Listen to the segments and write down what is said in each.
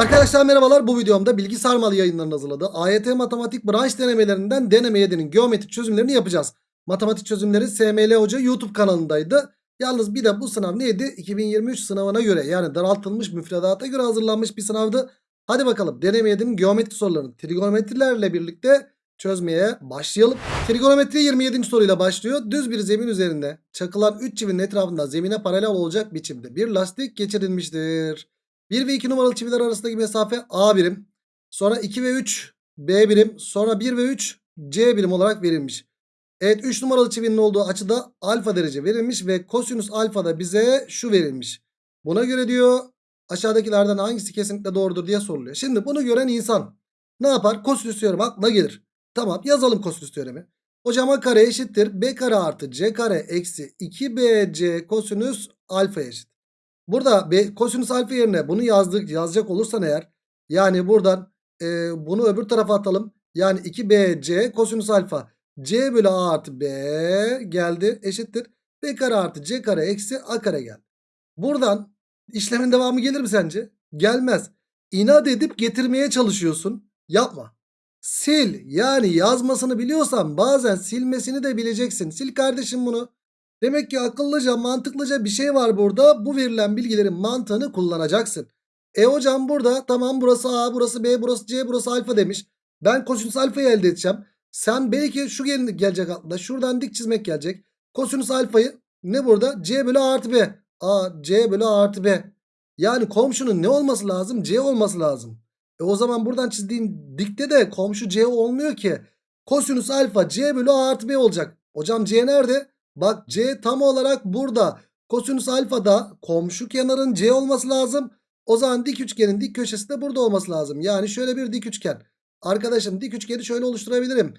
Arkadaşlar merhabalar bu videomda bilgi sarmalı yayınlarının hazırladığı AYT matematik branş denemelerinden deneme 7'nin geometrik çözümlerini yapacağız. Matematik çözümleri SML Hoca YouTube kanalındaydı. Yalnız bir de bu sınav neydi? 2023 sınavına göre yani daraltılmış müfredata göre hazırlanmış bir sınavdı. Hadi bakalım deneme 7'nin geometri sorularını trigonometrilerle birlikte çözmeye başlayalım. Trigonometri 27. soruyla başlıyor. Düz bir zemin üzerinde çakılan 3 çivinin etrafında zemine paralel olacak biçimde bir lastik geçirilmiştir. 1 ve 2 numaralı çiviler arasındaki mesafe A birim. Sonra 2 ve 3 B birim. Sonra 1 ve 3 C birim olarak verilmiş. Evet 3 numaralı çivinin olduğu açıda alfa derece verilmiş ve kosinüs alfa da bize şu verilmiş. Buna göre diyor aşağıdakilerden hangisi kesinlikle doğrudur diye soruluyor. Şimdi bunu gören insan ne yapar? Kosinüs teoremi aklına gelir. Tamam yazalım kosinüs teoremi. Hocam a kare eşittir. B kare artı C kare eksi 2BC kosinüs alfa eşit. Burada B, kosinüs alfa yerine bunu yazdık yazacak olursan eğer yani buradan e, bunu öbür tarafa atalım. Yani 2BC kosinüs alfa C bölü A artı B geldi eşittir. B kare artı C kare eksi A kare geldi. Buradan işlemin devamı gelir mi sence? Gelmez. İnat edip getirmeye çalışıyorsun. Yapma. Sil yani yazmasını biliyorsan bazen silmesini de bileceksin. Sil kardeşim bunu. Demek ki akıllıca mantıklıca bir şey var burada. Bu verilen bilgilerin mantığını kullanacaksın. E hocam burada tamam burası A burası B burası C burası alfa demiş. Ben kosinüs alfayı elde edeceğim. Sen belki şu gel gelecek aklına. Şuradan dik çizmek gelecek. Kosinüs alfayı ne burada? C bölü A artı B. A C bölü A artı B. Yani komşunun ne olması lazım? C olması lazım. E o zaman buradan çizdiğin dikte de komşu C olmuyor ki. Kosinüs alfa C bölü A artı B olacak. Hocam C nerede? Bak C tam olarak burada. Kosinüs alfa da komşu kenarın C olması lazım. O zaman dik üçgenin dik köşesi de burada olması lazım. Yani şöyle bir dik üçgen. Arkadaşım dik üçgeni şöyle oluşturabilirim.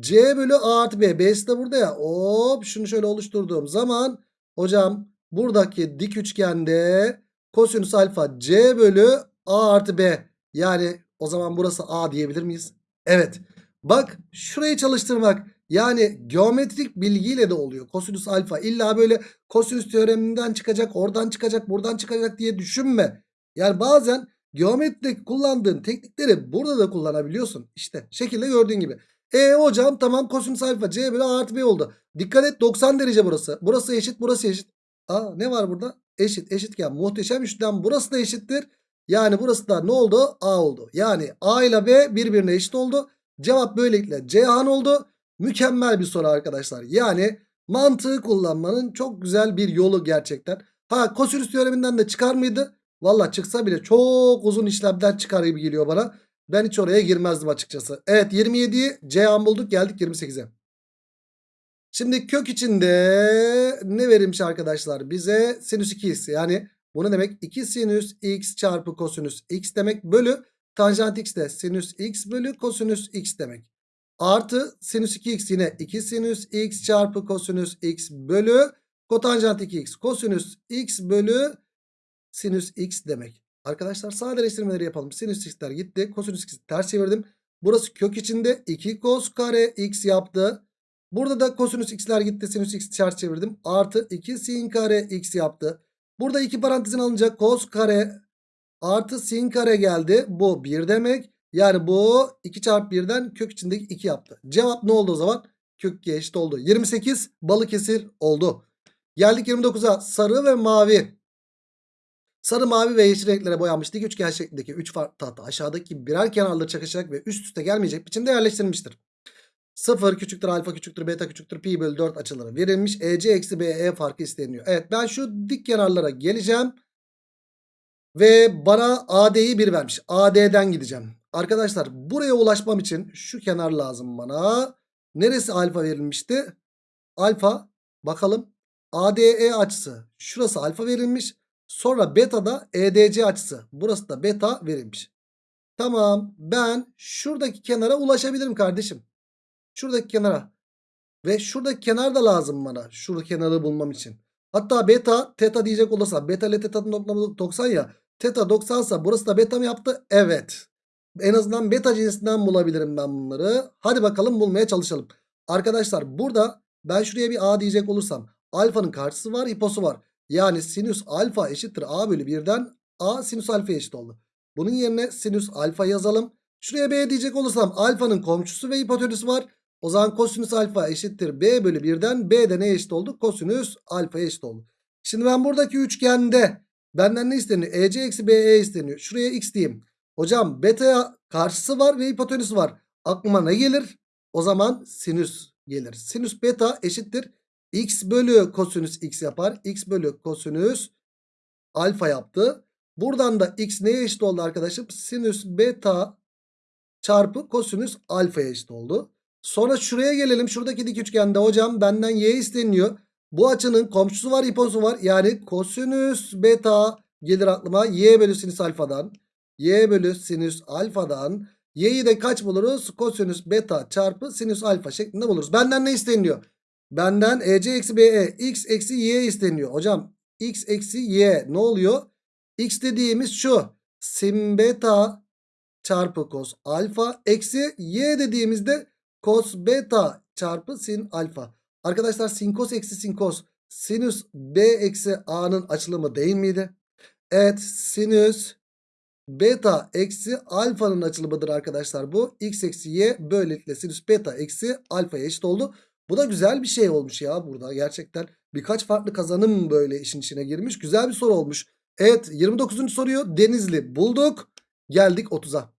C bölü A artı B. B'si de burada ya. Hop şunu şöyle oluşturduğum zaman hocam buradaki dik üçgende kosinüs alfa C bölü A artı B. Yani o zaman burası A diyebilir miyiz? Evet. Bak şurayı çalıştırmak yani geometrik bilgiyle de oluyor. Kosinüs alfa illa böyle kosinüs teoreminden çıkacak, oradan çıkacak, buradan çıkacak diye düşünme. Yani bazen geometride kullandığın teknikleri burada da kullanabiliyorsun. İşte şekilde gördüğün gibi. E hocam tamam kosinüs alfa C bölü A artı B oldu. Dikkat et 90 derece burası. Burası eşit burası eşit. Aa ne var burada? Eşit eşitken muhteşem üçlem burası da eşittir. Yani burası da ne oldu? A oldu. Yani A ile B birbirine eşit oldu. Cevap böylelikle Ceyhan oldu. Mükemmel bir soru arkadaşlar. Yani mantığı kullanmanın çok güzel bir yolu gerçekten. Ha kosinüs teoreminden de çıkar mıydı? Valla çıksa bile çok uzun işlemden çıkar gibi geliyor bana. Ben hiç oraya girmezdim açıkçası. Evet 27'yi Ceyhan bulduk geldik 28'e. Şimdi kök içinde ne verilmiş arkadaşlar? Bize sinüs 2x yani bu ne demek? 2 sinüs x çarpı kosinüs x demek bölü tanjant x de sinüs x bölü kosinüs x demek. Artı sinüs 2x yine 2 sinüs x çarpı kosinüs x bölü kotanjant 2x kosinüs x bölü sinüs x demek. Arkadaşlar sadeleştirmeleri yapalım. Sinüs x'ler gitti. Kosinüs x'i ters çevirdim. Burası kök içinde 2 kos kare x yaptı. Burada da kosinüs x'ler gitti. Sinüs x'i ters çevirdim. Artı 2 sin kare x yaptı. Burada iki parantezin alınacak kos kare artı sin kare geldi. Bu 1 demek. Yani bu 2 çarpı 1'den kök içindeki 2 yaptı. Cevap ne oldu o zaman? Kök 2 eşit oldu. 28 Balıkesir oldu. Geldik 29'a sarı ve mavi. Sarı, mavi ve yeşil renklere boyanmış dik üçgen şeklindeki 3 farklı tahta aşağıdaki birer kenarları çakışarak ve üst üste gelmeyecek biçimde yerleştirilmiştir. 0 küçüktür alfa küçüktür beta küçüktür pi bölü 4 açıları verilmiş. EC eksi BE farkı isteniyor. Evet ben şu dik kenarlara geleceğim. Ve bana AD'yi 1 vermiş. AD'den gideceğim. Arkadaşlar buraya ulaşmam için şu kenar lazım bana. Neresi alfa verilmişti? Alfa bakalım. ADE açısı. Şurası alfa verilmiş. Sonra beta da EDC açısı. Burası da beta verilmiş. Tamam ben şuradaki kenara ulaşabilirim kardeşim. Şuradaki kenara. Ve şuradaki kenar da lazım bana. Şuradaki kenarı bulmam için. Hatta beta teta diyecek olursa beta ile teta'nın toplamı 90 ya. Teta 90 sa burası da beta mı yaptı? Evet. En azından beta cinsinden bulabilirim ben bunları. Hadi bakalım bulmaya çalışalım. Arkadaşlar burada ben şuraya bir a diyecek olursam alfanın karşısı var hiposu var. Yani sinüs alfa eşittir a bölü 1'den a sinüs alfa eşit oldu. Bunun yerine sinüs alfa yazalım. Şuraya B diyecek olursam alfanın komşusu ve hipotenüsü var. O zaman kosinüs alfa eşittir B bölü 1'den B de ne eşit oldu? Kosinüs alfa eşit oldu. Şimdi ben buradaki üçgende benden ne isteniyor? EC eksi BE isteniyor. Şuraya x diyeyim. Hocam beta'ya karşısı var ve hipotenüsü var. Aklıma ne gelir? O zaman sinüs gelir. Sinüs beta eşittir. X bölü kosinüs x yapar. X bölü kosinüs alfa yaptı. Buradan da x neye eşit oldu arkadaşım? Sinüs beta çarpı kosinüs alfaya eşit oldu. Sonra şuraya gelelim. Şuradaki dik üçgende hocam benden y isteniyor. Bu açının komşusu var hiposu var. Yani kosinüs beta gelir aklıma. Y bölü sinüs alfadan. Y bölü sinüs alfadan. Y'yi de kaç buluruz? Kosinüs beta çarpı sinüs alfa şeklinde buluruz. Benden ne isteniyor? Benden EC eksi BE x eksi y isteniyor. Hocam x eksi y ne oluyor? X dediğimiz şu. Sin beta çarpı cos alfa eksi y dediğimizde cos beta çarpı sin alfa. Arkadaşlar sin cos eksi sin cos sinüs b eksi a'nın açılımı değil miydi? Evet sinüs beta eksi alfanın açılımıdır arkadaşlar bu. x eksi y böylelikle sinüs beta eksi alfaya eşit oldu. Bu da güzel bir şey olmuş ya burada gerçekten. Birkaç farklı kazanım böyle işin içine girmiş. Güzel bir soru olmuş. Evet 29. soruyu Denizli bulduk. Geldik 30'a.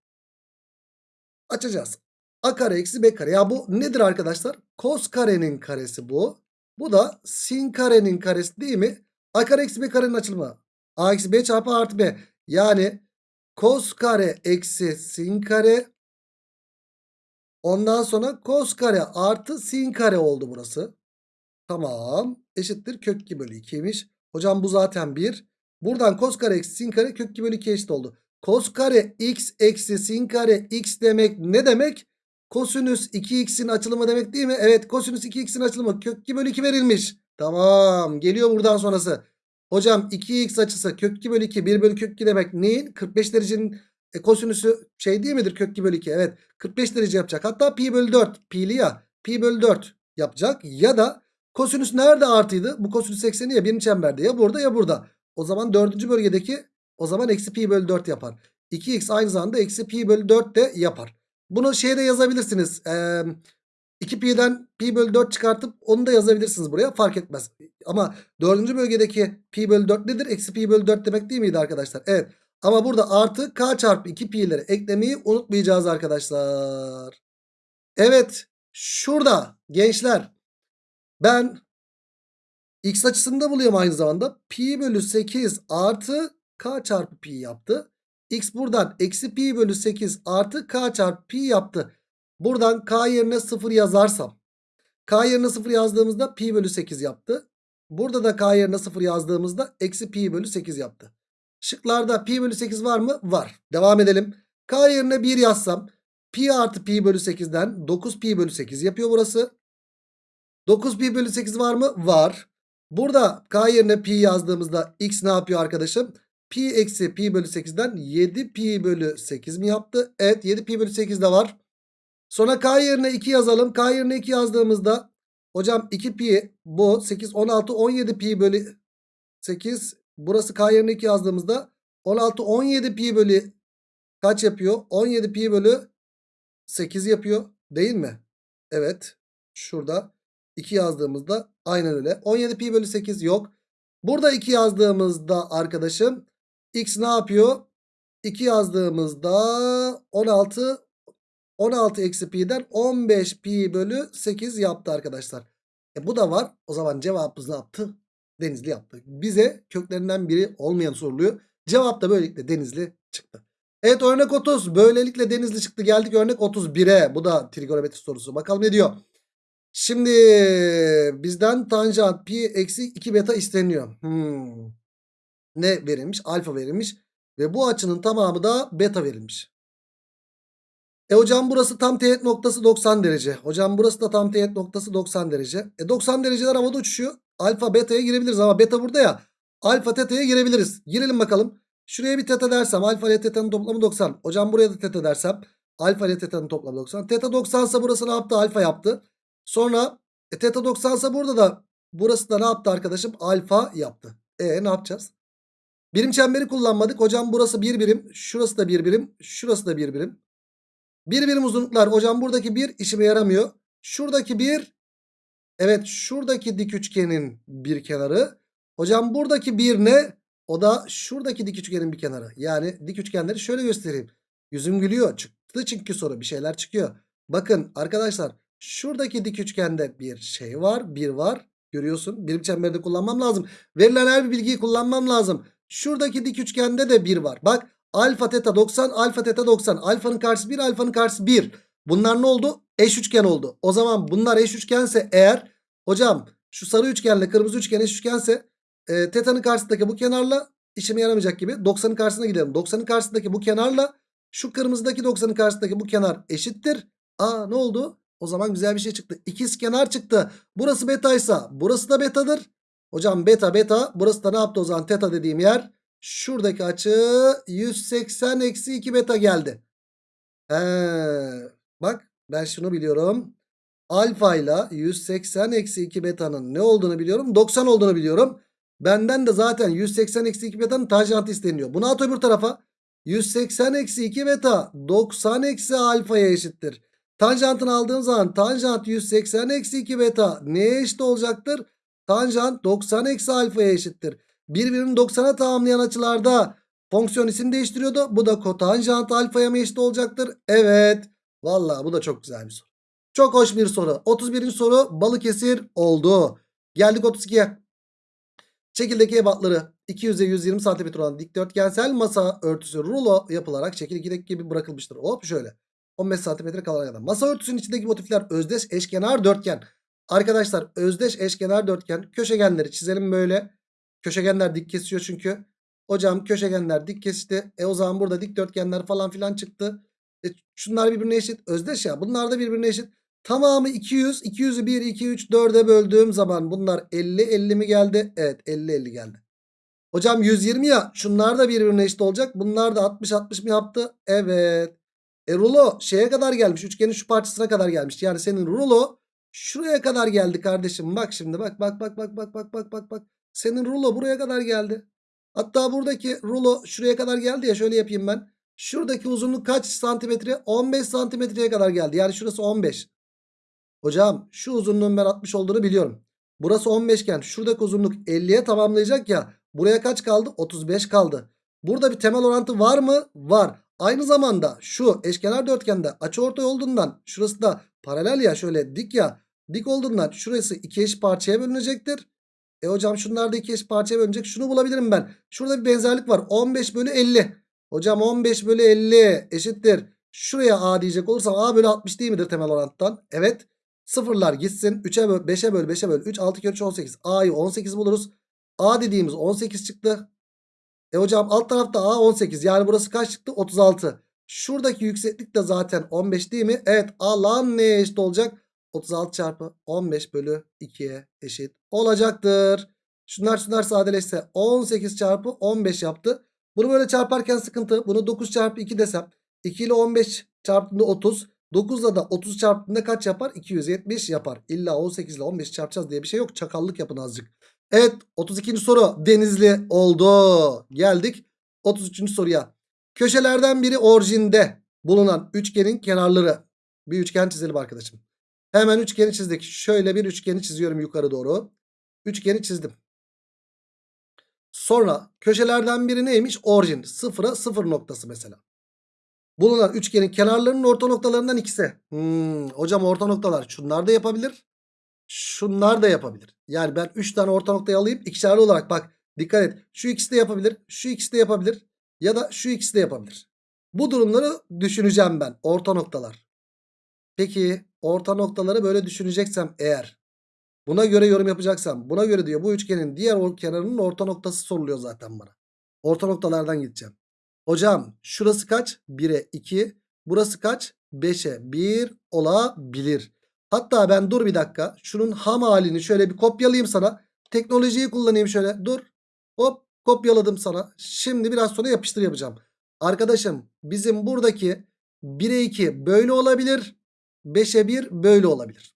Açacağız. A kare eksi B kare. Ya bu nedir arkadaşlar? Kos karenin karesi bu. Bu da sin karenin karesi değil mi? A kare eksi B karenin açılımı. A eksi B çarpı artı B. Yani kos kare eksi sin kare. Ondan sonra kos kare artı sin kare oldu burası. Tamam. Eşittir kök 2 bölü 2'ymiş. Hocam bu zaten 1. Buradan kos kare eksi sin kare kök 2 bölü 2 eşit oldu. Kos kare x eksi sin kare x demek ne demek? Kosinüs 2x'in açılımı demek değil mi? Evet kosinüs 2x'in açılımı kök 2 bölü 2 verilmiş. Tamam geliyor buradan sonrası. Hocam 2x açısı kök 2 bölü 2 1 bölü kök 2 demek neyin? 45 derecenin e, kosinüsü şey değil midir kök 2 bölü 2? Evet 45 derece yapacak. Hatta pi bölü 4 pi'li ya pi bölü 4 yapacak. Ya da kosinüs nerede artıydı? Bu kosinüs 80'i ya birinci çemberde ya burada ya burada. O zaman dördüncü bölgedeki o zaman eksi pi bölü 4 yapar. 2x aynı zamanda eksi pi bölü 4 de yapar. Bunu şeyde yazabilirsiniz. Ee, 2pi'den pi bölü 4 çıkartıp onu da yazabilirsiniz buraya. Fark etmez. Ama dördüncü bölgedeki pi bölü 4 nedir? Eksi pi bölü 4 demek değil miydi arkadaşlar? Evet. Ama burada artı k çarpı 2pi'leri eklemeyi unutmayacağız arkadaşlar. Evet. Şurada gençler. Ben x açısını da buluyorum aynı zamanda. Pi bölü 8 artı k çarpı pi yaptı. X buradan eksi pi bölü 8 artı k çarpı pi yaptı. Buradan k yerine 0 yazarsam. K yerine 0 yazdığımızda pi bölü 8 yaptı. Burada da k yerine 0 yazdığımızda eksi pi bölü 8 yaptı. Şıklarda pi bölü 8 var mı? Var. Devam edelim. K yerine 1 yazsam pi artı pi bölü 8'den 9 pi bölü 8 yapıyor burası. 9 pi bölü 8 var mı? Var. Burada k yerine pi yazdığımızda x ne yapıyor arkadaşım? Pi eksi pi bölü 8'den 7 pi bölü 8 mi yaptı? Evet 7 pi bölü 8 de var. Sonra k yerine 2 yazalım. K yerine 2 yazdığımızda hocam 2 pi bu 8 16 17 pi bölü 8 burası k yerine 2 yazdığımızda 16 17 pi bölü kaç yapıyor? 17 pi bölü 8 yapıyor değil mi? Evet şurada 2 yazdığımızda aynen öyle 17 pi bölü 8 yok. Burada 2 yazdığımızda arkadaşım x ne yapıyor? 2 yazdığımızda 16 16 eksi pi'den 15 pi bölü 8 yaptı arkadaşlar. E bu da var. O zaman cevabımız ne yaptı? Denizli yaptı. Bize köklerinden biri olmayan soruluyor. Cevap da böylelikle Denizli çıktı. Evet örnek 30. Böylelikle Denizli çıktı. Geldik örnek 31'e. Bu da trigonometri sorusu. Bakalım ne diyor? Şimdi bizden tanjant pi eksi 2 beta isteniyor. Hmm. Ne verilmiş? Alfa verilmiş. Ve bu açının tamamı da beta verilmiş. E hocam burası tam teğet noktası 90 derece. Hocam burası da tam teğet noktası 90 derece. E 90 dereceler havada uçuşuyor. Alfa beta'ya girebiliriz ama beta burada ya. Alfa teta'ya girebiliriz. Girelim bakalım. Şuraya bir teta dersem alfa ile teta'nın toplamı 90. Hocam buraya da teta dersem alfa ile teta'nın toplamı 90. Teta 90 ise burası ne yaptı? Alfa yaptı. Sonra e, teta 90 ise burada da burası da ne yaptı arkadaşım? Alfa yaptı. E ne yapacağız? Birim çemberi kullanmadık. Hocam burası bir birim. Şurası da bir birim. Şurası da bir birim. Bir birim uzunluklar. Hocam buradaki bir işime yaramıyor. Şuradaki bir. Evet şuradaki dik üçgenin bir kenarı. Hocam buradaki bir ne? O da şuradaki dik üçgenin bir kenarı. Yani dik üçgenleri şöyle göstereyim. Yüzüm gülüyor. Çıktı çünkü soru bir şeyler çıkıyor. Bakın arkadaşlar şuradaki dik üçgende bir şey var. Bir var. Görüyorsun. Birim çemberde kullanmam lazım. Verilen her bir bilgiyi kullanmam lazım. Şuradaki dik üçgende de 1 var. Bak alfa teta 90 alfa teta 90. Alfanın karşısı 1 alfanın karşısı 1. Bunlar ne oldu? Eş üçgen oldu. O zaman bunlar eş üçgense eğer hocam şu sarı üçgenle kırmızı üçgen eş üçgense e, teta'nın karşısındaki bu kenarla işime yaramayacak gibi 90'ın karşısına gidelim. 90'ın karşısındaki bu kenarla şu kırmızıdaki 90'ın karşısındaki bu kenar eşittir. Aa ne oldu? O zaman güzel bir şey çıktı. İkiz kenar çıktı. Burası betaysa burası da betadır. Hocam beta beta burası da ne yaptı o zaman teta dediğim yer. Şuradaki açı 180 eksi 2 beta geldi. He, bak ben şunu biliyorum. Alfa ile 180 eksi 2 betanın ne olduğunu biliyorum. 90 olduğunu biliyorum. Benden de zaten 180 eksi 2 betanın tanjantı isteniyor. Bunu at öbür tarafa. 180 eksi 2 beta 90 eksi alfaya eşittir. Tanjantını aldığım zaman tanjant 180 eksi 2 beta neye eşit olacaktır? Tanjant 90 eksi alfaya eşittir. Birbirini 90'a tamamlayan açılarda fonksiyon isim değiştiriyordu. Bu da kotanjant alfaya mı eşit olacaktır? Evet. Vallahi bu da çok güzel bir soru. Çok hoş bir soru. 31. soru Balıkesir oldu. Geldik 32'ye. Şekildeki ebatları 200'e 120 cm olan dikdörtgensel masa örtüsü rulo yapılarak şekil 2'deki gibi bırakılmıştır. Hop şöyle. 15 cm kalana kadar. Masa örtüsünün içindeki motifler özdeş eşkenar dörtgen. Arkadaşlar özdeş eşkenar dörtgen köşegenleri çizelim böyle. Köşegenler dik kesiyor çünkü. Hocam köşegenler dik kesti. E o zaman burada dikdörtgenler falan filan çıktı. E şunlar birbirine eşit. Özdeş ya. Bunlar da birbirine eşit. Tamamı 200. 200'ü 1, 2, 3, 4'e böldüğüm zaman bunlar 50, 50 mi geldi? Evet 50, 50 geldi. Hocam 120 ya. Şunlar da birbirine eşit olacak. Bunlar da 60, 60 mı yaptı? Evet. E rulo şeye kadar gelmiş. Üçgenin şu parçasına kadar gelmiş. Yani senin rulo şuraya kadar geldi kardeşim. Bak şimdi bak bak bak bak bak bak bak bak bak. Senin rulo buraya kadar geldi. Hatta buradaki rulo şuraya kadar geldi ya şöyle yapayım ben. Şuradaki uzunluk kaç santimetre? 15 santimetreye kadar geldi. Yani şurası 15. Hocam şu uzunluğun ben 60 olduğunu biliyorum. Burası 15 iken şuradaki uzunluk 50'ye tamamlayacak ya. Buraya kaç kaldı? 35 kaldı. Burada bir temel orantı var mı? Var. Aynı zamanda şu eşkenar dörtgende açıortay olduğundan şurası da paralel ya şöyle dik ya. Dik olduğundan şurası iki eş parçaya bölünecektir. E hocam şunlar da iki eş parçaya bölünecek. Şunu bulabilirim ben. Şurada bir benzerlik var. 15 bölü 50. Hocam 15 bölü 50 eşittir. Şuraya A diyecek olursam A bölü 60 değil midir temel orantıdan? Evet. Sıfırlar gitsin. 3'e böl 5'e böl 5'e böl 3 6 kere 3 18. A'yı 18 buluruz. A dediğimiz 18 çıktı. E hocam alt tarafta A 18. Yani burası kaç çıktı? 36. Şuradaki yükseklik de zaten 15 değil mi? Evet alan neye eşit olacak? 36 çarpı 15 bölü 2'ye eşit olacaktır. Şunlar şunlar sadeleşse 18 çarpı 15 yaptı. Bunu böyle çarparken sıkıntı. Bunu 9 çarpı 2 desem. 2 ile 15 çarptığında 30. 9 ile de 30 çarptığında kaç yapar? 270 yapar. İlla 18 ile 15 çarpacağız diye bir şey yok. Çakallık yapın azıcık. Evet 32. soru Denizli oldu. Geldik 33. soruya. Köşelerden biri orijinde bulunan üçgenin kenarları. Bir üçgen çizelim arkadaşım. Hemen üçgeni çizdik. Şöyle bir üçgeni çiziyorum yukarı doğru. Üçgeni çizdim. Sonra köşelerden biri neymiş? Orijin. Sıfıra sıfır noktası mesela. Bulunan üçgenin kenarlarının orta noktalarından ikisi. Hmm, hocam orta noktalar şunlar da yapabilir. Şunlar da yapabilir. Yani ben 3 tane orta noktayı alayım ikişerli olarak bak dikkat et. Şu ikisi de yapabilir. Şu ikisi de yapabilir. Ya da şu ikisi de yapabilir. Bu durumları düşüneceğim ben. Orta noktalar. Peki orta noktaları böyle düşüneceksem eğer buna göre yorum yapacaksam buna göre diyor bu üçgenin diğer kenarının orta noktası soruluyor zaten bana. Orta noktalardan gideceğim. Hocam şurası kaç? 1'e 2. Burası kaç? 5'e 1 olabilir. Hatta ben dur bir dakika. Şunun ham halini şöyle bir kopyalayayım sana. Teknolojiyi kullanayım şöyle. Dur. Hop kopyaladım sana. Şimdi biraz sonra yapıştır yapacağım. Arkadaşım bizim buradaki 1'e 2 böyle olabilir. 5'e 1 böyle olabilir.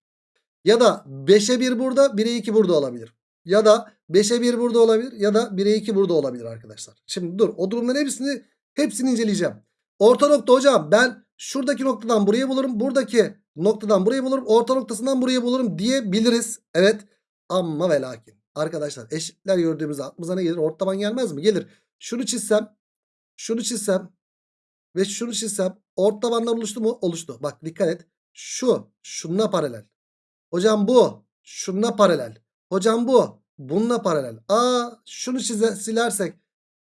Ya da 5'e 1 burada 1'e 2 burada olabilir. Ya da 5'e 1 burada olabilir ya da 1'e 2 burada olabilir arkadaşlar. Şimdi dur o durumların hepsini hepsini inceleyeceğim. Orta nokta hocam ben şuradaki noktadan burayı bulurum. Buradaki noktadan burayı bulurum. Orta noktasından burayı bulurum diyebiliriz. Evet ama ve lakin. Arkadaşlar eşitler gördüğümüzde aklımıza ne gelir? Ortaban gelmez mi? Gelir. Şunu çizsem şunu çizsem ve şunu çizsem ortabanlar oluştu mu? Oluştu. Bak dikkat et. Şu şununla paralel. Hocam bu şununla paralel. Hocam bu bununla paralel. Aa şunu çize, silersek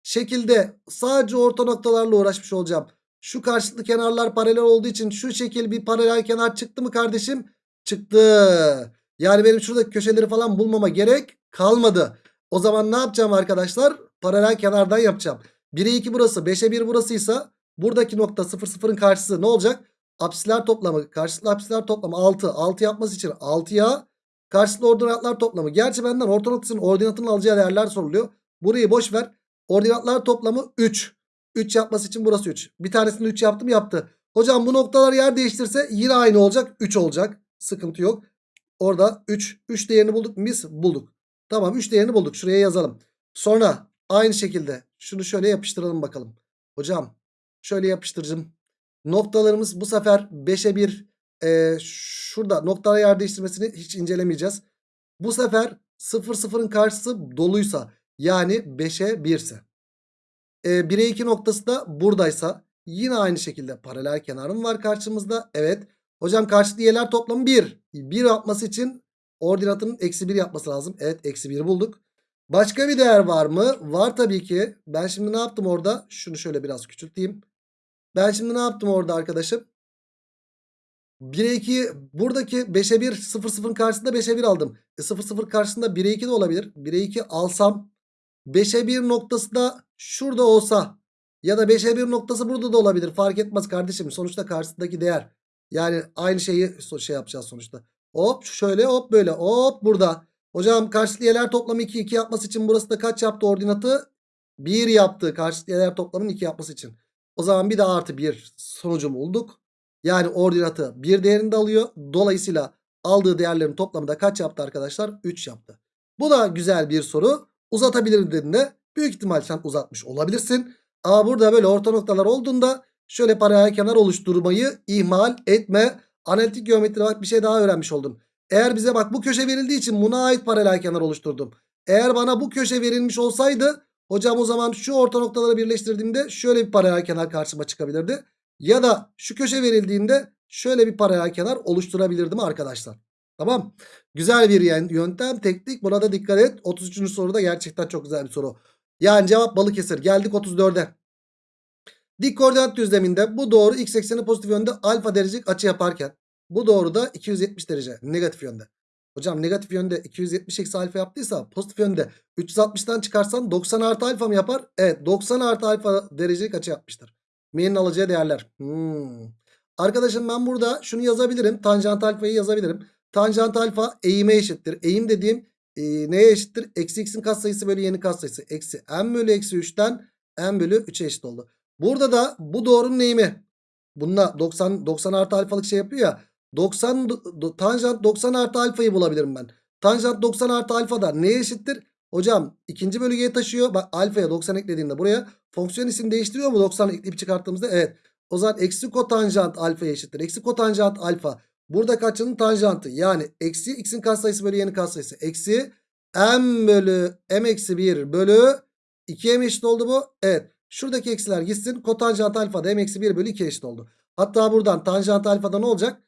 şekilde sadece orta noktalarla uğraşmış olacağım. Şu karşılıklı kenarlar paralel olduğu için şu şekil bir paralel kenar çıktı mı kardeşim? Çıktı. Yani benim şuradaki köşeleri falan bulmama gerek kalmadı. O zaman ne yapacağım arkadaşlar? Paralel kenardan yapacağım. 1'e 2 burası 5'e 1 burasıysa buradaki nokta 0 0'ın karşısı ne olacak? Apsisler toplamı karşılıklı apsisler toplamı 6. 6 yapması için 6'ya karşılıklı ordinatlar toplamı. Gerçi benden orta noktasının ordinatının alacağı değerler soruluyor. Burayı boş ver. Ordinatlar toplamı 3. 3 yapması için burası 3. Bir tanesini 3 yaptım yaptı. Hocam bu noktalar yer değiştirse yine aynı olacak. 3 olacak. Sıkıntı yok. Orada 3. 3 değerini bulduk mu biz? Bulduk. Tamam 3 değerini bulduk. Şuraya yazalım. Sonra aynı şekilde şunu şöyle yapıştıralım bakalım. Hocam şöyle yapıştıracağım. Noktalarımız bu sefer 5'e 1 e, şurada noktalar yer değiştirmesini hiç incelemeyeceğiz. Bu sefer 0 0'ın karşısı doluysa yani 5'e 1 ise. E, 1'e 2 noktası da buradaysa yine aynı şekilde paralel kenarım var karşımızda. Evet. Hocam karşılıklı y'ler toplamı 1. 1 yapması için ordinatının eksi 1 yapması lazım. Evet eksi 1 bulduk. Başka bir değer var mı? Var tabii ki. Ben şimdi ne yaptım orada? Şunu şöyle biraz küçülteyim. Ben şimdi ne yaptım orada arkadaşım? 1'e 2 buradaki 5'e 1 0 0'ın karşısında 5'e 1 aldım. E 0 0 karşısında 1'e 2 de olabilir. 1'e 2 alsam 5'e 1 noktası da şurada olsa ya da 5'e 1 noktası burada da olabilir. Fark etmez kardeşim. Sonuçta karşısındaki değer. Yani aynı şeyi şey yapacağız sonuçta. Hop şöyle hop böyle hop burada. Hocam karşılıklı y'ler toplamı 2 2 yapması için burası da kaç yaptı ordinatı? 1 yaptı karşılıklı y'ler toplamının 2 yapması için. O zaman bir de artı 1 sonucu bulduk. Yani ordinatı 1 değerinde alıyor. Dolayısıyla aldığı değerlerin toplamı da kaç yaptı arkadaşlar? 3 yaptı. Bu da güzel bir soru. Uzatabilirim dediğinde büyük ihtimal sen uzatmış olabilirsin. Ama burada böyle orta noktalar olduğunda şöyle paralel kenar oluşturmayı ihmal etme. Analitik geometri bak bir şey daha öğrenmiş oldun. Eğer bize bak bu köşe verildiği için buna ait paralel kenar oluşturdum. Eğer bana bu köşe verilmiş olsaydı hocam o zaman şu orta noktaları birleştirdiğimde şöyle bir paralel kenar karşıma çıkabilirdi. Ya da şu köşe verildiğinde şöyle bir paralel kenar oluşturabilirdim arkadaşlar. Tamam. Güzel bir yöntem teknik buna da dikkat et. 33. soruda gerçekten çok güzel bir soru. Yani cevap Balıkesir. Geldik 34'e. Dik koordinat düzleminde bu doğru x ekseni pozitif yönde alfa derecelik açı yaparken bu doğru da 270 derece negatif yönde. Hocam negatif yönde 270 eksi alfa yaptıysa pozitif yönde 360'tan çıkarsan 90 artı alfa mı yapar? Evet 90 artı alfa derecelik açı yapmıştır. M'nin alacağı değerler. Hmm. Arkadaşım ben burada şunu yazabilirim. Tanjant alfayı yazabilirim. Tanjant alfa eğime eşittir. Eğim dediğim e, neye eşittir? Eksi x'in katsayısı bölü y'nin katsayısı. Eksi m bölü eksi 3'ten m bölü 3'e eşit oldu. Burada da bu doğrunun eğimi. Bununla 90, 90 artı alfalık şey yapıyor ya. 90 do- tanjant 90 artı alfayı bulabilirim ben. Tanjant 90 artı alfa da neye eşittir? Hocam ikinci bölgeye taşıyor. Bak alfaya 90 eklediğimde buraya fonksiyon isim değiştiriyor mu 90 ekleyip çıkarttığımızda? Evet. O zaman eksi kotanjant alfaya eşittir. Eksi kotanjant alfa. Burada kaçının tanjantı? Yani eksi x'in katsayısı bölü y'nin katsayısı. Eksi m bölü m eksi 1 bölü 2'ye mi eşit oldu bu? Evet. Şuradaki eksiler gitsin. Kotanjant alfa da m eksi 1 bölü 2 eşit oldu. Hatta buradan tanjant alfada ne olacak?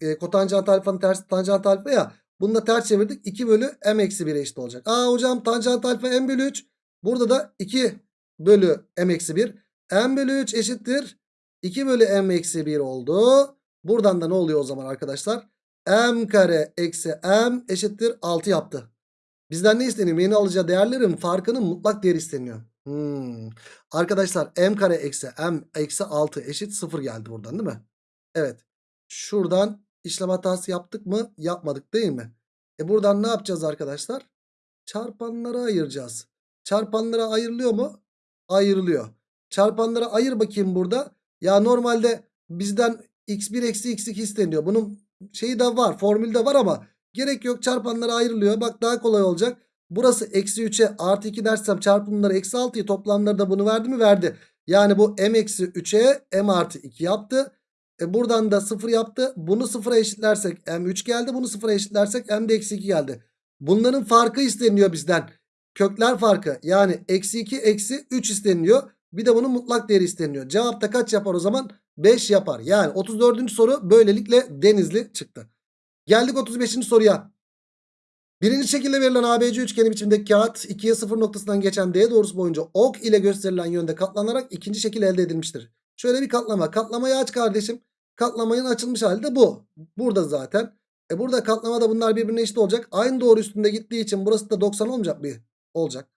E, kotanjant alfanın tersi tanjant alfa ya. Bunu da ters çevirdik. 2 bölü m eksi 1 eşit olacak. Aa hocam tanjant alfa m bölü 3. Burada da 2 bölü m eksi 1. m bölü 3 eşittir. 2 bölü m eksi 1 oldu. Buradan da ne oluyor o zaman arkadaşlar? m kare eksi m eşittir 6 yaptı. Bizden ne isteniyor? Yeni alacağı değerlerin farkının mutlak değeri isteniyor. Hmm. Arkadaşlar m kare eksi m eksi 6 eşit 0 geldi buradan değil mi? Evet. Şuradan işlem hatası yaptık mı? Yapmadık değil mi? E buradan ne yapacağız arkadaşlar? Çarpanlara ayıracağız. Çarpanlara ayrılıyor mu? Ayrılıyor. Çarpanlara ayır bakayım burada. Ya normalde bizden x1 eksi x2 isteniyor. Bunun şeyi de var. Formülde var ama gerek yok. Çarpanlara ayrılıyor. Bak daha kolay olacak. Burası eksi 3'e artı 2 dersem çarpımları eksi 6'yı toplamları da bunu verdi mi? Verdi. Yani bu m eksi 3'e m artı 2 yaptı. E buradan da 0 yaptı. Bunu 0'a eşitlersek m3 geldi. Bunu 0'a eşitlersek m de eksi 2 geldi. Bunların farkı isteniyor bizden. Kökler farkı. Yani eksi 2 eksi 3 isteniyor. Bir de bunun mutlak değeri isteniyor. Cevapta kaç yapar o zaman? 5 yapar. Yani 34. soru böylelikle denizli çıktı. Geldik 35. soruya. Birinci şekilde verilen ABC üçgeni biçimdeki kağıt 2'ye 0 noktasından geçen D doğrusu boyunca ok ile gösterilen yönde katlanarak ikinci şekil elde edilmiştir. Şöyle bir katlama. Katlamayı aç kardeşim. Katlamanın açılmış hali de bu. Burada zaten. E burada katlamada bunlar birbirine eşit olacak. Aynı doğru üstünde gittiği için burası da 90 olmayacak bir. Olacak.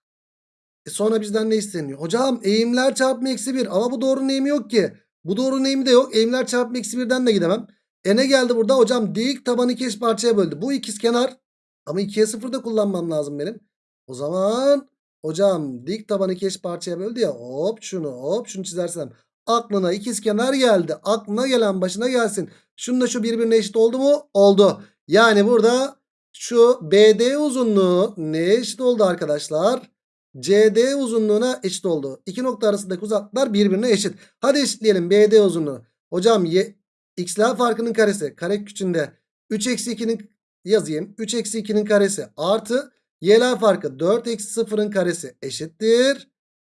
E sonra bizden ne isteniyor? Hocam eğimler çarpımı eksi 1. Ama bu doğrunun eğimi yok ki. Bu doğrunun eğimi de yok. Eğimler çarpımı eksi 1'den de gidemem. E ne geldi burada? Hocam dik tabanı iki parçaya böldü. Bu ikiz kenar. Ama 2'ye 0 da kullanmam lazım benim. O zaman hocam dik tabanı iki parçaya böldü ya. Hop şunu hop şunu çizersem. Aklına ikiz kenar geldi. Aklına gelen başına gelsin. Şununla şu birbirine eşit oldu mu? Oldu. Yani burada şu BD uzunluğu neye eşit oldu arkadaşlar? CD uzunluğuna eşit oldu. İki nokta arasındaki uzaklıklar birbirine eşit. Hadi eşitleyelim BD uzunluğu. Hocam y, x'ler farkının karesi. Kare küçüğünde 3 eksi 2'nin yazayım. 3 eksi 2'nin karesi artı y'ler farkı 4 eksi 0'ın karesi eşittir.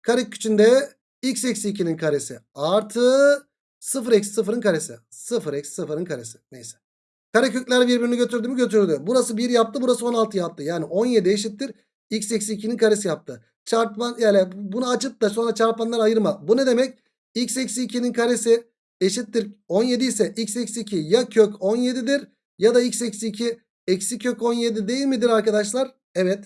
Kare küçüğünde x eksi 2'nin karesi artı 0 eksi 0'ın karesi. 0 eksi 0'ın karesi. Neyse. Karekökler birbirini götürdü mü götürdü. Burası 1 yaptı burası 16 yaptı. Yani 17 eşittir. X eksi 2'nin karesi yaptı. Çarpman yani bunu açıp da sonra çarpanlar ayırma. Bu ne demek? X eksi 2'nin karesi eşittir 17 ise x eksi 2 ya kök 17'dir ya da x eksi 2 eksi kök 17 değil midir arkadaşlar? Evet.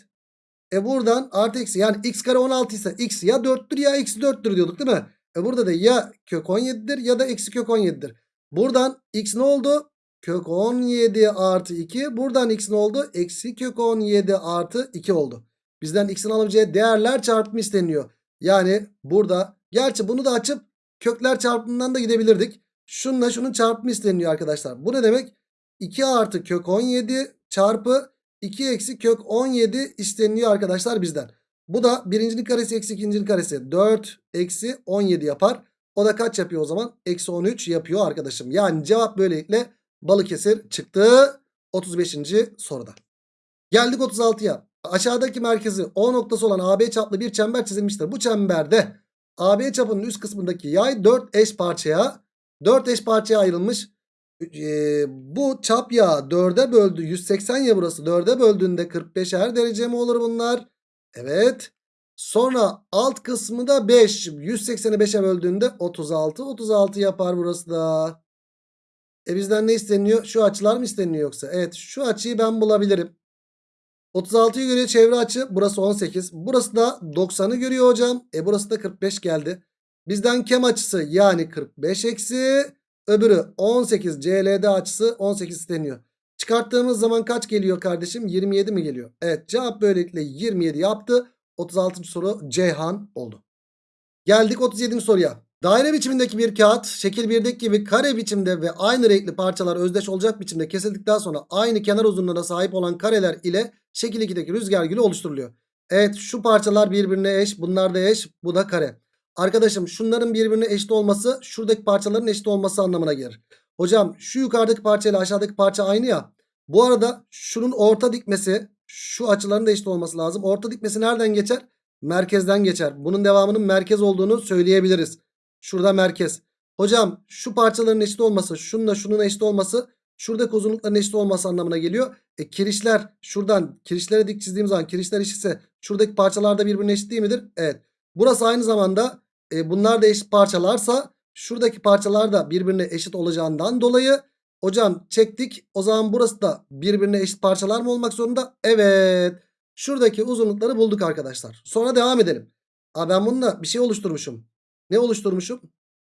E buradan artı eksi yani x kare 16 ise x ya 4'tür ya eksi 4'tür diyorduk değil mi? E burada da ya kök 17'dir ya da eksi kök 17'dir. Buradan x ne oldu? Kök 17 artı 2. Buradan x ne oldu? Eksi kök 17 artı 2 oldu. Bizden x'in alabileceği değerler çarpımı isteniyor. Yani burada gerçi bunu da açıp kökler çarpımından da gidebilirdik. Şununla şunun çarpımı isteniyor arkadaşlar. Bu ne demek? 2 artı kök 17 çarpı 2 eksi kök 17 isteniyor arkadaşlar bizden. Bu da birincinin karesi eksi ikincinin karesi 4 eksi 17 yapar. O da kaç yapıyor o zaman? Eksi 13 yapıyor arkadaşım. Yani cevap böylelikle Balıkesir çıktı 35. soruda. Geldik 36'ya. Aşağıdaki merkezi O noktası olan AB çaplı bir çember çizilmiştir. Bu çemberde AB çapının üst kısmındaki yay 4 eş parçaya 4 eş parçaya ayrılmış. Ee, bu çap ya 4'e böldü 180 ya burası 4'e böldüğünde 45'er derece mi olur bunlar? Evet. Sonra alt kısmı da 5. 180'i 5'e böldüğünde 36. 36 yapar burası da. E bizden ne isteniyor? Şu açılar mı isteniyor yoksa? Evet şu açıyı ben bulabilirim. 36'yı görüyor çevre açı. Burası 18. Burası da 90'ı görüyor hocam. E burası da 45 geldi. Bizden kem açısı yani 45 eksi. Öbürü 18 CLD açısı 18 isteniyor. Çıkarttığımız zaman kaç geliyor kardeşim? 27 mi geliyor? Evet cevap böylelikle 27 yaptı. 36. soru Ceyhan oldu. Geldik 37. soruya. Daire biçimindeki bir kağıt şekil 1'deki gibi kare biçimde ve aynı renkli parçalar özdeş olacak biçimde kesildikten sonra aynı kenar uzunluğuna sahip olan kareler ile şekil 2'deki rüzgar gülü oluşturuluyor. Evet şu parçalar birbirine eş bunlar da eş bu da kare. Arkadaşım şunların birbirine eşit olması şuradaki parçaların eşit olması anlamına gelir. Hocam şu yukarıdaki parça ile aşağıdaki parça aynı ya. Bu arada şunun orta dikmesi şu açıların da eşit olması lazım. Orta dikmesi nereden geçer? Merkezden geçer. Bunun devamının merkez olduğunu söyleyebiliriz. Şurada merkez. Hocam şu parçaların eşit olması şununla şunun eşit olması şuradaki uzunlukların eşit olması anlamına geliyor. E kirişler şuradan kirişlere dik çizdiğim zaman kirişler eşitse şuradaki parçalar da birbirine eşit değil midir? Evet. Burası aynı zamanda e, bunlar da eşit parçalarsa şuradaki parçalar da birbirine eşit olacağından dolayı hocam çektik. O zaman burası da birbirine eşit parçalar mı olmak zorunda? Evet. Şuradaki uzunlukları bulduk arkadaşlar. Sonra devam edelim. Aa, ben bununla bir şey oluşturmuşum. Ne oluşturmuşum?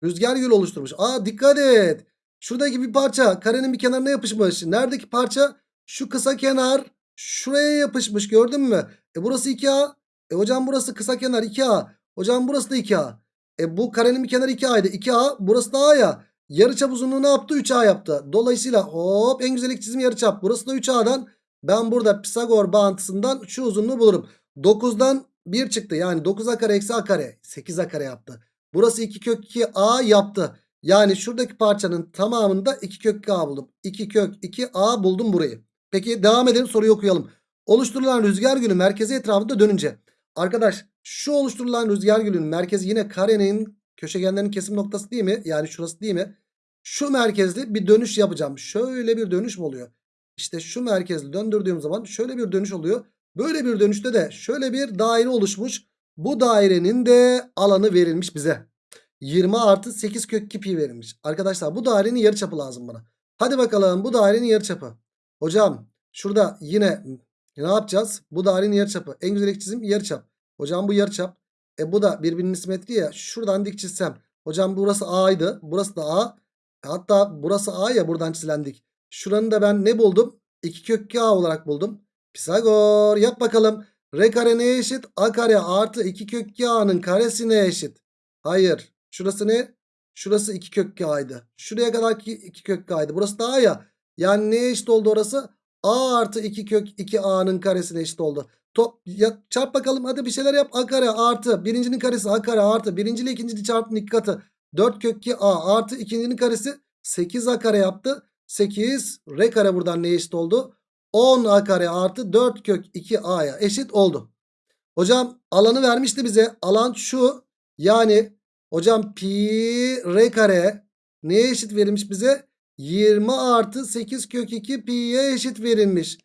Rüzgar gül oluşturmuş. Aa dikkat et. Şuradaki bir parça karenin bir kenarına yapışmış. Neredeki parça? Şu kısa kenar şuraya yapışmış gördün mü? E burası 2A. E hocam burası kısa kenar 2A. Hocam burası da 2A. E bu karenin bir kenarı 2A'ydı. 2A burası da A ya. Yarıçap uzunluğu ne yaptı? 3A yaptı. Dolayısıyla hop en güzel çizim yarıçap. Burası da 3A'dan Ben burada Pisagor bağıntısından şu uzunluğu bulurum. 9'dan 1 çıktı. Yani 9a kare eksi a kare. 8a kare yaptı. Burası 2 kök 2 a yaptı. Yani şuradaki parçanın tamamında 2 kök 2 a buldum. 2 kök 2 a buldum burayı. Peki devam edelim soruyu okuyalım. Oluşturulan rüzgar gülü merkezi etrafında dönünce. Arkadaş şu oluşturulan rüzgar gülünün merkezi yine karenin köşegenlerin kesim noktası değil mi? Yani şurası değil mi? Şu merkezli bir dönüş yapacağım. Şöyle bir dönüş mü oluyor? İşte şu merkezli döndürdüğüm zaman şöyle bir dönüş oluyor. Böyle bir dönüşte de şöyle bir daire oluşmuş. Bu dairenin de alanı verilmiş bize. 20 artı 8 kök 2 pi verilmiş. Arkadaşlar bu dairenin yarıçapı lazım bana. Hadi bakalım bu dairenin yarıçapı. Hocam şurada yine ne yapacağız? Bu dairenin yarıçapı. En güzel çizim yarıçap. Hocam bu yarıçap. E bu da birbirinin simetri ya. Şuradan dik çizsem. Hocam burası A'ydı. Burası da A. Hatta burası A ya buradan çizilen dik. Şuranın da ben ne buldum? 2 kök 2 A olarak buldum. Pisagor yap bakalım. R kare neye eşit? A kare artı 2 kök 2 A'nın karesine eşit. Hayır. Şurası ne? Şurası 2 kök 2 A'ydı. Şuraya kadar 2 kök 2 A'ydı. Burası da A ya. Yani neye eşit oldu orası? A artı 2 kök 2 A'nın karesine eşit oldu. Top, ya, çarp bakalım hadi bir şeyler yap. A kare artı birincinin karesi A kare artı birinci ile ikincinin çarpımın iki katı. 4 kök 2 A artı ikincinin karesi 8 A kare yaptı. 8 R kare buradan neye eşit oldu? 10 A kare artı 4 kök 2 A'ya eşit oldu. Hocam alanı vermişti bize. Alan şu. Yani hocam pi R kare neye eşit verilmiş bize? 20 artı 8 kök 2 pi'ye eşit verilmiş.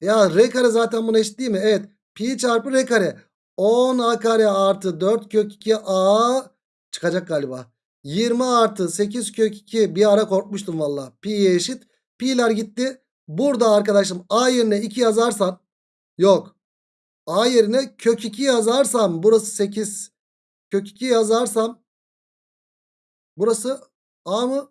Ya R kare zaten buna eşit değil mi? Evet. Pi çarpı R kare. 10 A kare artı 4 kök 2 A çıkacak galiba. 20 artı 8 kök 2 bir ara korkmuştum valla. Pi'ye eşit. Pi'ler gitti. Burada arkadaşım A yerine 2 yazarsan yok. A yerine kök 2 yazarsam burası 8. Kök 2 yazarsam burası A mı?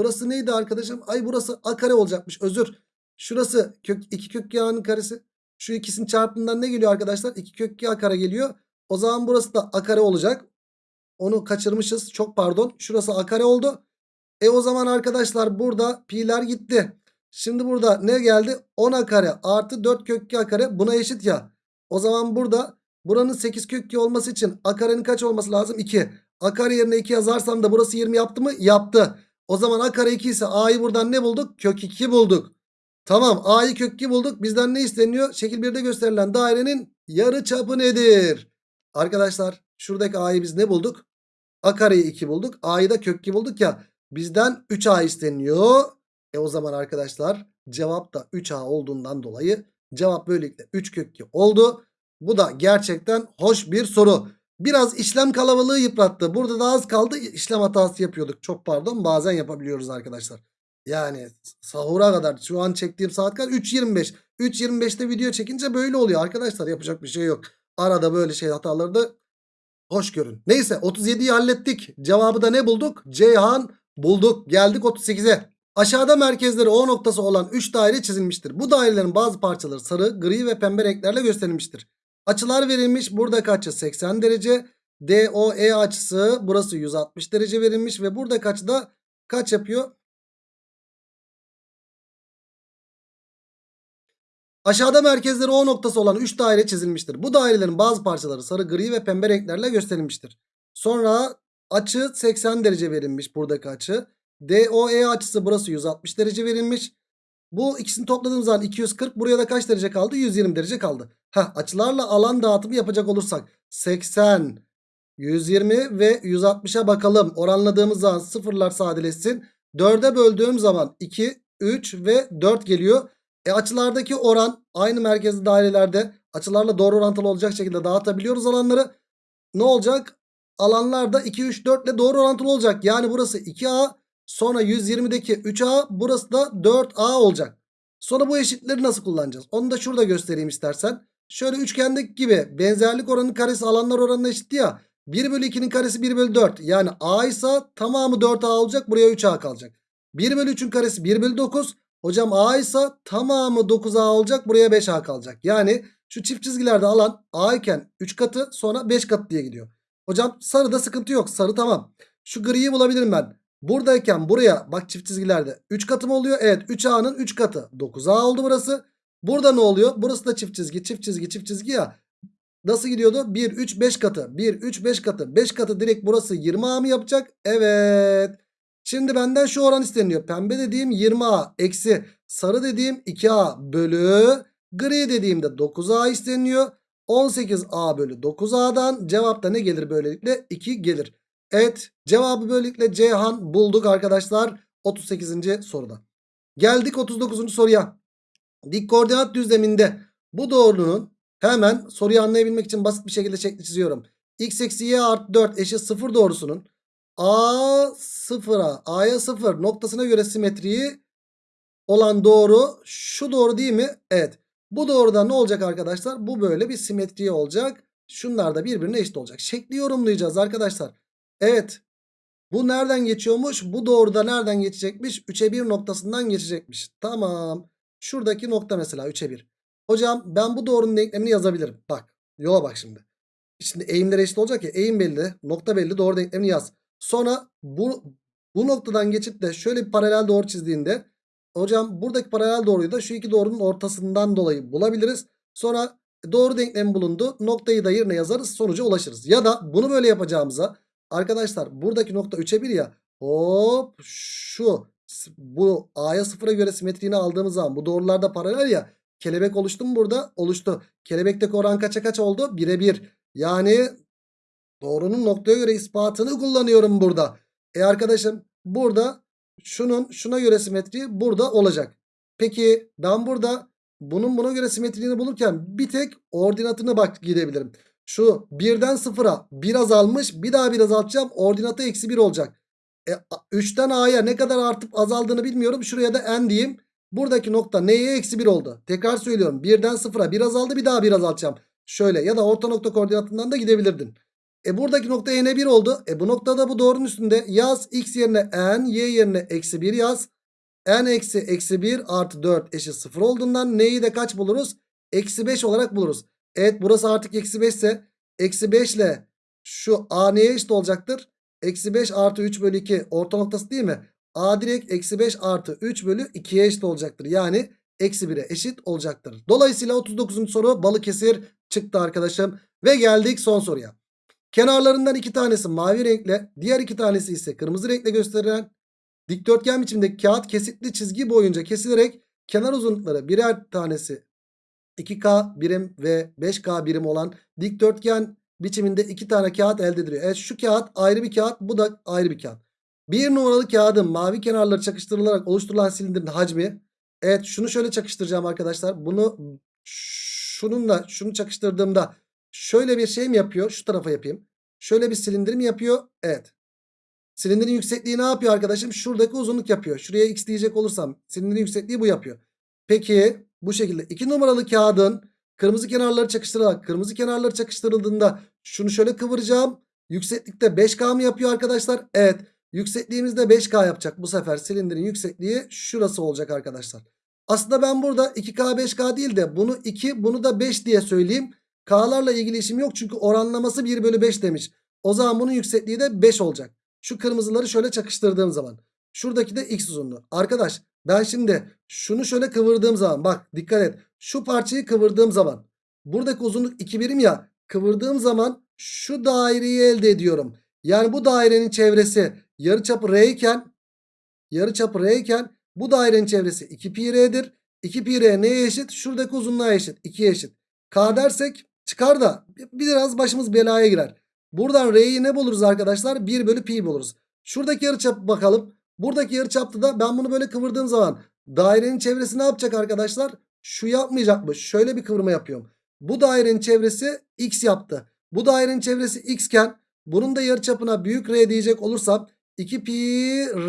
Burası neydi arkadaşım? Ay burası A kare olacakmış. Özür. Şurası kök 2 kök 2 A'nın karesi. Şu ikisinin çarpımından ne geliyor arkadaşlar? 2 kök 2 A kare geliyor. O zaman burası da A kare olacak. Onu kaçırmışız. Çok pardon. Şurası A kare oldu. E o zaman arkadaşlar burada pi'ler gitti. Şimdi burada ne geldi? 10 A kare artı 4 kök 2 A kare buna eşit ya. O zaman burada buranın 8 kök 2 olması için A karenin kaç olması lazım? 2. A kare yerine 2 yazarsam da burası 20 yaptı mı? Yaptı. O zaman A kare 2 ise A'yı buradan ne bulduk? Kök 2 bulduk. Tamam A'yı kök 2 bulduk. Bizden ne isteniyor? Şekil 1'de gösterilen dairenin yarı çapı nedir? Arkadaşlar şuradaki A'yı biz ne bulduk? A kareyi 2 bulduk. A'yı da kök 2 bulduk ya. Bizden 3A isteniyor. E o zaman arkadaşlar cevap da 3A olduğundan dolayı cevap böylelikle 3 kök 2 oldu. Bu da gerçekten hoş bir soru. Biraz işlem kalabalığı yıprattı. Burada da az kaldı işlem hatası yapıyorduk. Çok pardon bazen yapabiliyoruz arkadaşlar. Yani sahura kadar şu an çektiğim saat kaç? 3.25. 3.25'te video çekince böyle oluyor arkadaşlar. Yapacak bir şey yok. Arada böyle şey hataları da hoş görün. Neyse 37'yi hallettik. Cevabı da ne bulduk? Ceyhan bulduk. Geldik 38'e. Aşağıda merkezleri O noktası olan 3 daire çizilmiştir. Bu dairelerin bazı parçaları sarı, gri ve pembe renklerle gösterilmiştir. Açılar verilmiş. Buradaki açı 80 derece. DOE açısı burası 160 derece verilmiş ve buradaki açı da kaç yapıyor? Aşağıda merkezleri O noktası olan 3 daire çizilmiştir. Bu dairelerin bazı parçaları sarı, gri ve pembe renklerle gösterilmiştir. Sonra açı 80 derece verilmiş buradaki açı. DOE açısı burası 160 derece verilmiş. Bu ikisini topladığımız zaman 240 buraya da kaç derece kaldı? 120 derece kaldı. Heh, açılarla alan dağıtımı yapacak olursak 80, 120 ve 160'a bakalım. Oranladığımız zaman sıfırlar sadeleşsin. 4'e böldüğüm zaman 2, 3 ve 4 geliyor. E açılardaki oran aynı merkezli dairelerde açılarla doğru orantılı olacak şekilde dağıtabiliyoruz alanları. Ne olacak? Alanlar da 2, 3, 4 ile doğru orantılı olacak. Yani burası 2A sonra 120'deki 3A burası da 4A olacak. Sonra bu eşitleri nasıl kullanacağız? Onu da şurada göstereyim istersen. Şöyle üçgendeki gibi benzerlik oranının karesi alanlar oranına eşitti ya. 1 bölü 2'nin karesi 1 bölü 4. Yani A ise tamamı 4A olacak. Buraya 3A kalacak. 1 bölü 3'ün karesi 1 bölü 9. Hocam A ise tamamı 9A olacak. Buraya 5A kalacak. Yani şu çift çizgilerde alan A iken 3 katı sonra 5 katı diye gidiyor. Hocam sarıda sıkıntı yok. Sarı tamam. Şu griyi bulabilirim ben. Buradayken buraya bak çift çizgilerde 3 katı mı oluyor? Evet 3A'nın 3 katı. 9A oldu burası. Burada ne oluyor? Burası da çift çizgi çift çizgi çift çizgi ya. Nasıl gidiyordu? 1, 3, 5 katı. 1, 3, 5 katı. 5 katı direkt burası 20A mı yapacak? Evet. Şimdi benden şu oran isteniyor. Pembe dediğim 20A eksi sarı dediğim 2A bölü gri dediğimde 9A isteniyor. 18A bölü 9A'dan cevapta ne gelir böylelikle? 2 gelir. Evet cevabı böylelikle Ceyhan bulduk arkadaşlar 38. soruda. Geldik 39. soruya. Dik koordinat düzleminde bu doğrunun hemen soruyu anlayabilmek için basit bir şekilde şekli çiziyorum. x eksi y artı 4 eşit 0 doğrusunun a sıfıra a'ya 0 noktasına göre simetriği olan doğru şu doğru değil mi? Evet. Bu doğruda ne olacak arkadaşlar? Bu böyle bir simetri olacak. Şunlar da birbirine eşit olacak. Şekli yorumlayacağız arkadaşlar. Evet. Bu nereden geçiyormuş? Bu doğruda nereden geçecekmiş? 3'e 1 noktasından geçecekmiş. Tamam. Şuradaki nokta mesela 3'e 1. Hocam ben bu doğrunun denklemini yazabilirim. Bak. Yola bak şimdi. Şimdi eğimler eşit olacak ya. Eğim belli. Nokta belli. Doğru denklemini yaz. Sonra bu, bu noktadan geçip de şöyle bir paralel doğru çizdiğinde hocam buradaki paralel doğruyu da şu iki doğrunun ortasından dolayı bulabiliriz. Sonra doğru denklem bulundu. Noktayı da yerine yazarız. Sonuca ulaşırız. Ya da bunu böyle yapacağımıza arkadaşlar buradaki nokta 3'e 1 ya. Hop şu bu A'ya 0'a göre simetriğini aldığımız zaman bu doğrularda paralel ya. Kelebek oluştu mu burada? Oluştu. Kelebekteki oran kaça kaç oldu? 1'e 1. Yani doğrunun noktaya göre ispatını kullanıyorum burada. E arkadaşım burada şunun şuna göre simetriği burada olacak. Peki ben burada bunun buna göre simetriğini bulurken bir tek ordinatını bak gidebilirim. Şu 1'den 0'a 1 azalmış bir daha 1 azaltacağım ordinatı eksi 1 olacak. E, 3'ten A'ya ne kadar artıp azaldığını bilmiyorum. Şuraya da n diyeyim. Buradaki nokta neye eksi 1 oldu? Tekrar söylüyorum 1'den 0'a 1 azaldı bir daha 1 azaltacağım. Şöyle ya da orta nokta koordinatından da gidebilirdin. E buradaki nokta n'e 1 oldu. E bu noktada bu doğrunun üstünde yaz x yerine n y yerine eksi 1 yaz. n eksi eksi 1 artı 4 eşit 0 olduğundan n'yi de kaç buluruz? Eksi 5 olarak buluruz. Evet burası artık eksi 5 ise eksi 5 ile şu a neye eşit olacaktır? Eksi 5 artı 3 bölü 2 orta noktası değil mi? a direkt eksi 5 artı 3 bölü 2'ye eşit olacaktır. Yani eksi 1'e eşit olacaktır. Dolayısıyla 39. soru Balıkesir çıktı arkadaşım. Ve geldik son soruya. Kenarlarından iki tanesi mavi renkle diğer iki tanesi ise kırmızı renkle gösterilen dikdörtgen biçimdeki kağıt kesitli çizgi boyunca kesilerek kenar uzunlukları birer tanesi 2K birim ve 5K birim olan dikdörtgen biçiminde iki tane kağıt elde ediliyor. Evet şu kağıt ayrı bir kağıt bu da ayrı bir kağıt. Bir numaralı kağıdın mavi kenarları çakıştırılarak oluşturulan silindirin hacmi. Evet şunu şöyle çakıştıracağım arkadaşlar. Bunu şununla şunu çakıştırdığımda şöyle bir şey mi yapıyor? Şu tarafa yapayım. Şöyle bir silindir mi yapıyor? Evet. Silindirin yüksekliği ne yapıyor arkadaşım? Şuradaki uzunluk yapıyor. Şuraya x diyecek olursam silindirin yüksekliği bu yapıyor. Peki bu şekilde 2 numaralı kağıdın kırmızı kenarları çakıştırılarak kırmızı kenarları çakıştırıldığında şunu şöyle kıvıracağım. Yükseklikte 5K mı yapıyor arkadaşlar? Evet. Yüksekliğimizde 5K yapacak. Bu sefer silindirin yüksekliği şurası olacak arkadaşlar. Aslında ben burada 2K 5K değil de bunu 2 bunu da 5 diye söyleyeyim. K'larla ilgili işim yok çünkü oranlaması 1 bölü 5 demiş. O zaman bunun yüksekliği de 5 olacak. Şu kırmızıları şöyle çakıştırdığım zaman. Şuradaki de x uzunluğu. Arkadaş ben şimdi şunu şöyle kıvırdığım zaman bak dikkat et. Şu parçayı kıvırdığım zaman buradaki uzunluk 2 birim ya kıvırdığım zaman şu daireyi elde ediyorum. Yani bu dairenin çevresi yarıçapı r iken yarıçapı r iken bu dairenin çevresi 2 pi r'dir. 2 pi r neye eşit? Şuradaki uzunluğa eşit. 2'ye eşit. K dersek çıkar da biraz başımız belaya girer. Buradan R'yi ne buluruz arkadaşlar? 1 bölü pi buluruz. Şuradaki yarıçapı bakalım. Buradaki yarıçapta da ben bunu böyle kıvırdığım zaman dairenin çevresi ne yapacak arkadaşlar? Şu yapmayacakmış. Şöyle bir kıvırma yapıyorum. Bu dairenin çevresi x yaptı. Bu dairenin çevresi x iken bunun da yarıçapına büyük R diyecek olursam 2 pi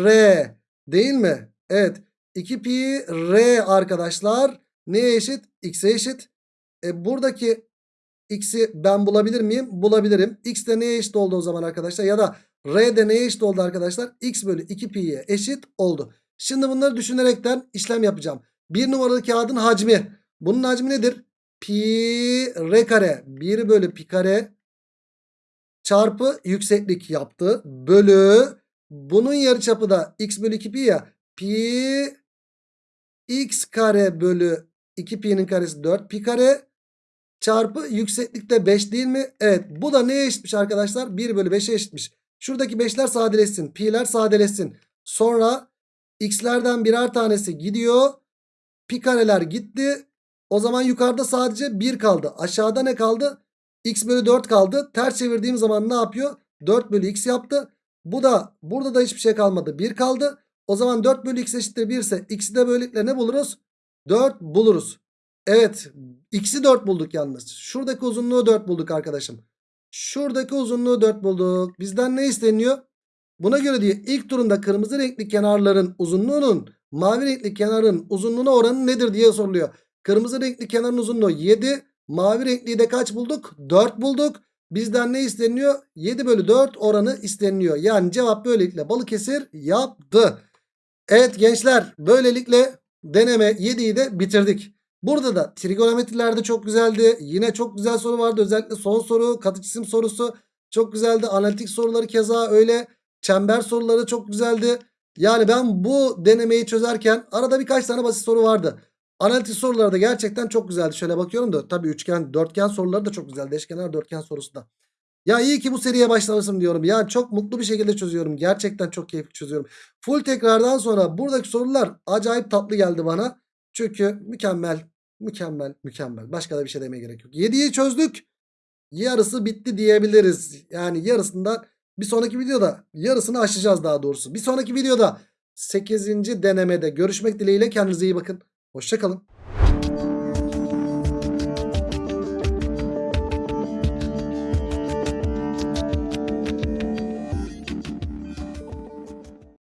R değil mi? Evet. 2 pi R arkadaşlar neye eşit? X'e eşit. E, buradaki x'i ben bulabilir miyim? Bulabilirim. X de neye eşit oldu o zaman arkadaşlar? Ya da R de neye eşit oldu arkadaşlar? X bölü 2 pi'ye eşit oldu. Şimdi bunları düşünerekten işlem yapacağım. Bir numaralı kağıdın hacmi. Bunun hacmi nedir? Pi r kare 1 bölü pi kare çarpı yükseklik yaptı. Bölü bunun yarıçapı da x bölü 2 pi ya. Pi x kare bölü 2pi'nin karesi 4 pi kare çarpı yükseklikte 5 değil mi? Evet bu da neye eşitmiş arkadaşlar? 1 bölü 5'e eşitmiş. Şuradaki 5'ler sadeleşsin. Pi'ler sadeleşsin. Sonra x'lerden birer tanesi gidiyor. Pi kareler gitti. O zaman yukarıda sadece 1 kaldı. Aşağıda ne kaldı? x bölü 4 kaldı. Ters çevirdiğim zaman ne yapıyor? 4 bölü x yaptı. Bu da burada da hiçbir şey kalmadı. 1 kaldı. O zaman 4 bölü x eşittir 1 ise x'i de böylelikle ne buluruz? 4 buluruz. Evet x'i 4 bulduk yalnız. Şuradaki uzunluğu 4 bulduk arkadaşım. Şuradaki uzunluğu 4 bulduk. Bizden ne isteniyor? Buna göre diye ilk turunda kırmızı renkli kenarların uzunluğunun mavi renkli kenarın uzunluğuna oranı nedir diye soruluyor. Kırmızı renkli kenarın uzunluğu 7. Mavi renkliyi de kaç bulduk? 4 bulduk. Bizden ne isteniyor? 7 bölü 4 oranı isteniyor. Yani cevap böylelikle Balıkesir yaptı. Evet gençler böylelikle deneme 7'yi de bitirdik. Burada da trigonometrilerde çok güzeldi. Yine çok güzel soru vardı. Özellikle son soru katı cisim sorusu çok güzeldi. Analitik soruları keza öyle. Çember soruları çok güzeldi. Yani ben bu denemeyi çözerken arada birkaç tane basit soru vardı. Analitik soruları da gerçekten çok güzeldi. Şöyle bakıyorum da tabii üçgen, dörtgen soruları da çok güzeldi. Eşkenar dörtgen sorusu da. Ya iyi ki bu seriye başlamışım diyorum. Ya çok mutlu bir şekilde çözüyorum. Gerçekten çok keyifli çözüyorum. Full tekrardan sonra buradaki sorular acayip tatlı geldi bana. Çünkü mükemmel, mükemmel, mükemmel. Başka da bir şey demeye gerek yok. 7'yi çözdük. Yarısı bitti diyebiliriz. Yani yarısından bir sonraki videoda yarısını aşacağız daha doğrusu. Bir sonraki videoda 8. denemede görüşmek dileğiyle kendinize iyi bakın. Hoşçakalın.